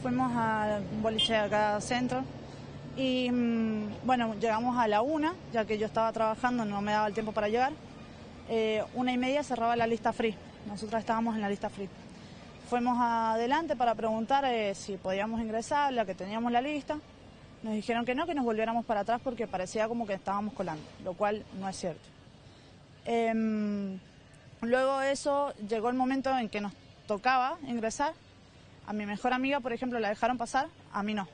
fuimos a un boliche de acá centro y mm, bueno, llegamos a la una, ya que yo estaba trabajando, no me daba el tiempo para llegar. Eh, una y media cerraba la lista free, nosotros estábamos en la lista free. Fuimos adelante para preguntar eh, si podíamos ingresar, la que teníamos la lista. Nos dijeron que no, que nos volviéramos para atrás porque parecía como que estábamos colando, lo cual no es cierto. Em, luego de eso llegó el momento en que nos tocaba ingresar. A mi mejor amiga, por ejemplo, la dejaron pasar, a mí no.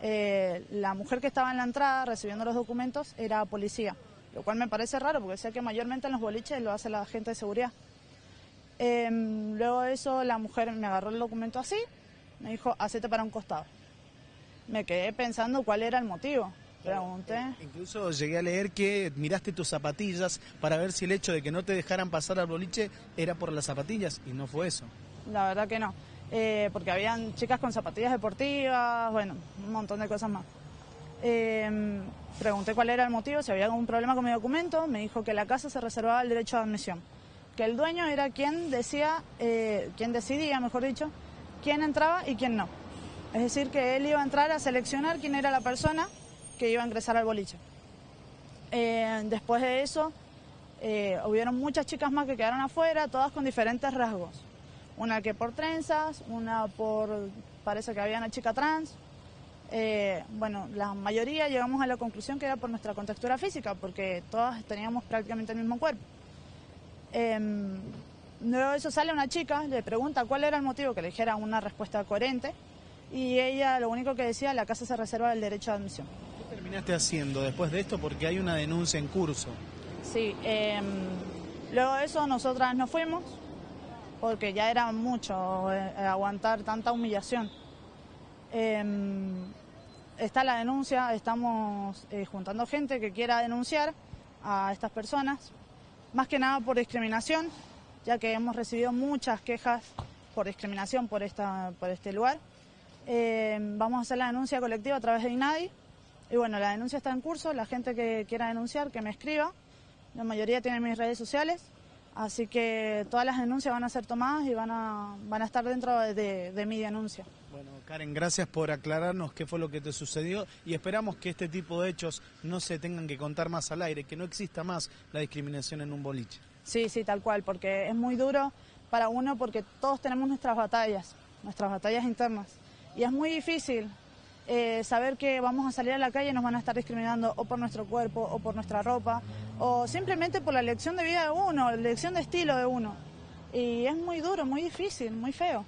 Eh, la mujer que estaba en la entrada recibiendo los documentos era policía, lo cual me parece raro porque sé que mayormente en los boliches lo hace la gente de seguridad. Em, luego de eso la mujer me agarró el documento así, me dijo, hacete para un costado. Me quedé pensando cuál era el motivo. Pregunté. Incluso llegué a leer que miraste tus zapatillas para ver si el hecho de que no te dejaran pasar al boliche era por las zapatillas y no fue eso. La verdad que no. Eh, porque habían chicas con zapatillas deportivas, bueno, un montón de cosas más. Em, pregunté cuál era el motivo, si había algún problema con mi documento, me dijo que la casa se reservaba el derecho de admisión, que el dueño era quien decía, eh, quien decidía, mejor dicho, quién entraba y quién no. Es decir, que él iba a entrar a seleccionar quién era la persona que iba a ingresar al boliche. Eh, después de eso, hubieron muchas chicas más que quedaron afuera, todas con diferentes rasgos una que por trenzas, una por, parece que había una chica trans. Eh, bueno, la mayoría llegamos a la conclusión que era por nuestra contextura física, porque todas teníamos prácticamente el mismo cuerpo. Em, luego de eso sale una chica, le pregunta cuál era el motivo, que le dijera una respuesta coherente, y ella lo único que decía, la casa se reserva el derecho de admisión. ¿Qué terminaste haciendo después de esto? Porque hay una denuncia en curso. Sí, em, luego de eso nosotras nos fuimos, porque ya era mucho eh, aguantar tanta humillación. Em, está la denuncia, estamos eh, juntando gente que quiera denunciar a estas personas, más que nada por discriminación, ya que hemos recibido muchas quejas por discriminación por, esta, por este lugar. Em, vamos a hacer la denuncia colectiva a través de INADI. Y bueno, la denuncia está en curso, la gente que quiera denunciar, que me escriba. La mayoría tiene mis redes sociales. Así que todas las denuncias van a ser tomadas y van a, van a estar dentro de, mi denuncia. Bueno, Karen, gracias por aclararnos qué fue lo que te sucedió y esperamos que este tipo de hechos no se tengan que contar más al aire, que no exista más la discriminación en un boliche. Sí, sí, tal cual, porque es muy duro para uno porque todos tenemos nuestras batallas, nuestras batallas internas. Y es muy difícil eh, saber que vamos a salir a la calle y nos van a estar discriminando o por nuestro cuerpo o por nuestra ropa o simplemente por la elección de vida de uno, la elección de estilo de uno. Y es muy duro, muy difícil, muy feo.